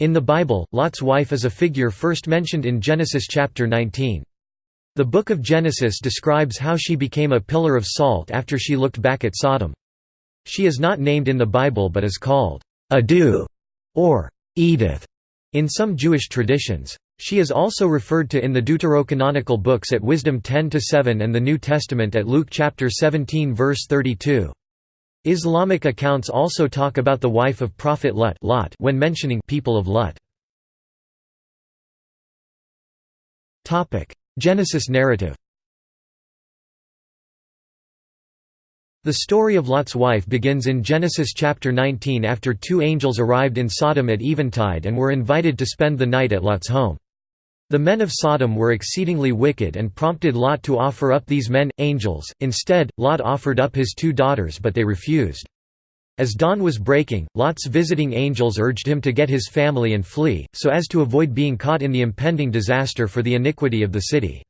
In the Bible, Lot's wife is a figure first mentioned in Genesis chapter 19. The book of Genesis describes how she became a pillar of salt after she looked back at Sodom. She is not named in the Bible but is called Adu or Edith in some Jewish traditions. She is also referred to in the deuterocanonical books at Wisdom 10-7 and the New Testament at Luke chapter 17 verse 32. Islamic accounts also talk about the wife of Prophet Lut, Lot when mentioning people of Lut. Genesis narrative The story of Lot's wife begins in Genesis chapter 19 after two angels arrived in Sodom at eventide and were invited to spend the night at Lot's home. The men of Sodom were exceedingly wicked and prompted Lot to offer up these men, angels. Instead, Lot offered up his two daughters but they refused. As dawn was breaking, Lot's visiting angels urged him to get his family and flee, so as to avoid being caught in the impending disaster for the iniquity of the city.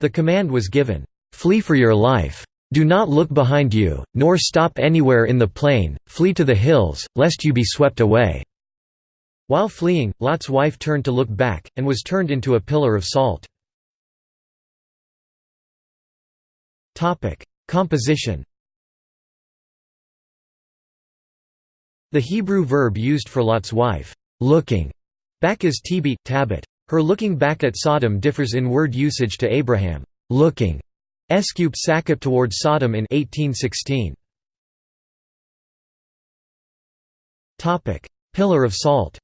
The command was given, "'Flee for your life. Do not look behind you, nor stop anywhere in the plain, flee to the hills, lest you be swept away.' While fleeing, Lot's wife turned to look back, and was turned into a pillar of salt. Composition The Hebrew verb used for Lot's wife, looking back is tibit, tabit. Her looking back at Sodom differs in word usage to Abraham, looking escup sakip toward Sodom in 1816. Pillar of salt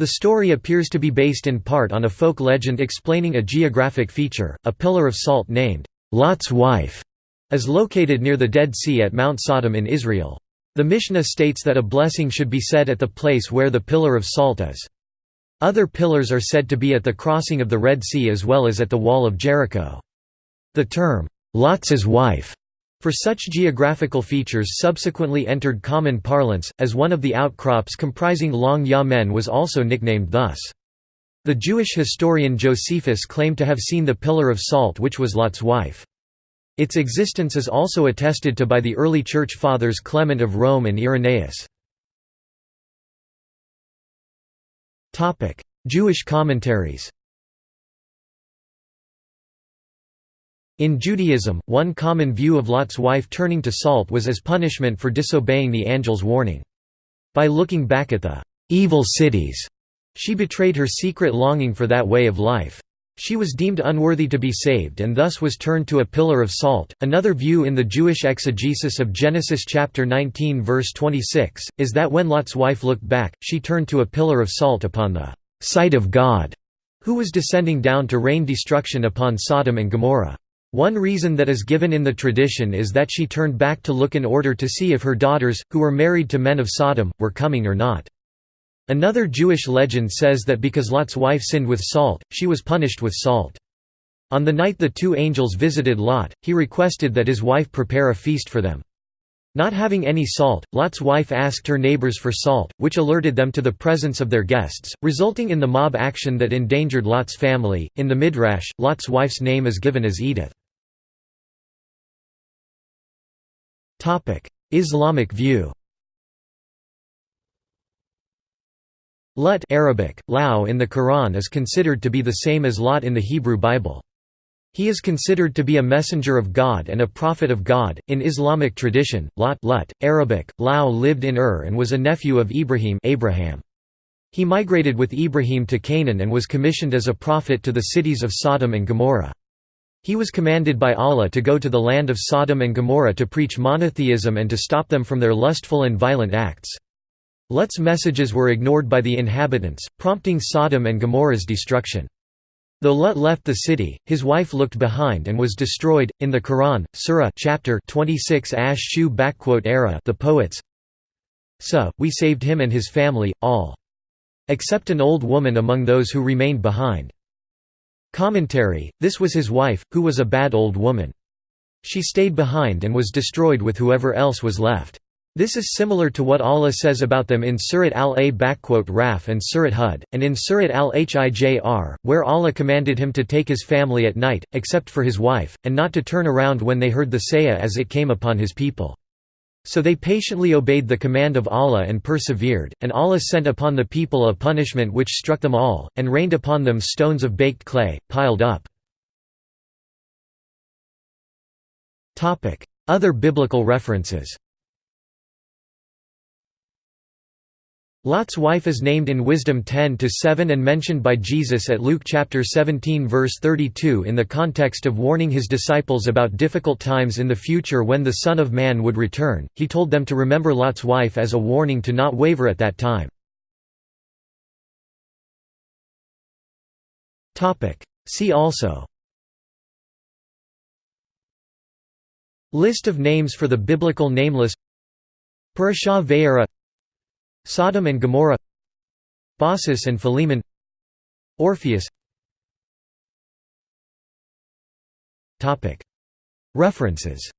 The story appears to be based in part on a folk legend explaining a geographic feature. A pillar of salt named Lot's wife is located near the Dead Sea at Mount Sodom in Israel. The Mishnah states that a blessing should be said at the place where the pillar of salt is. Other pillars are said to be at the crossing of the Red Sea as well as at the Wall of Jericho. The term, Lot's wife, for such geographical features subsequently entered common parlance, as one of the outcrops comprising Long Ya-Men was also nicknamed thus. The Jewish historian Josephus claimed to have seen the Pillar of Salt which was Lot's wife. Its existence is also attested to by the early Church Fathers Clement of Rome and Irenaeus. Jewish commentaries In Judaism, one common view of Lot's wife turning to salt was as punishment for disobeying the angel's warning. By looking back at the evil cities, she betrayed her secret longing for that way of life. She was deemed unworthy to be saved and thus was turned to a pillar of salt. Another view in the Jewish exegesis of Genesis chapter 19 verse 26 is that when Lot's wife looked back, she turned to a pillar of salt upon the sight of God, who was descending down to rain destruction upon Sodom and Gomorrah. One reason that is given in the tradition is that she turned back to look in order to see if her daughters, who were married to men of Sodom, were coming or not. Another Jewish legend says that because Lot's wife sinned with salt, she was punished with salt. On the night the two angels visited Lot, he requested that his wife prepare a feast for them. Not having any salt, Lot's wife asked her neighbors for salt, which alerted them to the presence of their guests, resulting in the mob action that endangered Lot's family. In the Midrash, Lot's wife's name is given as Edith. Islamic view Lut Arabic, Lao in the Quran is considered to be the same as Lot in the Hebrew Bible. He is considered to be a messenger of God and a prophet of God. In Islamic tradition, Lot Lut, Arabic, Lao lived in Ur and was a nephew of Ibrahim Abraham. He migrated with Ibrahim to Canaan and was commissioned as a prophet to the cities of Sodom and Gomorrah. He was commanded by Allah to go to the land of Sodom and Gomorrah to preach monotheism and to stop them from their lustful and violent acts. Lut's messages were ignored by the inhabitants, prompting Sodom and Gomorrah's destruction. Though Lut left the city, his wife looked behind and was destroyed. In the Quran, Surah chapter 26 Ash-Shu era the poets So, we saved him and his family, all. Except an old woman among those who remained behind. Commentary, this was his wife, who was a bad old woman. She stayed behind and was destroyed with whoever else was left. This is similar to what Allah says about them in Surat al-A-Raf and Surat Hud, and in Surat al-Hijr, where Allah commanded him to take his family at night, except for his wife, and not to turn around when they heard the sayah as it came upon his people. So they patiently obeyed the command of Allah and persevered, and Allah sent upon the people a punishment which struck them all, and rained upon them stones of baked clay, piled up. Other biblical references Lot's wife is named in Wisdom 10-7 and mentioned by Jesus at Luke chapter 17 verse 32 in the context of warning his disciples about difficult times in the future when the Son of Man would return. He told them to remember Lot's wife as a warning to not waver at that time. Topic: See also List of names for the biblical nameless Parashah Vayera Sodom and Gomorrah Baucis and Philemon Orpheus. References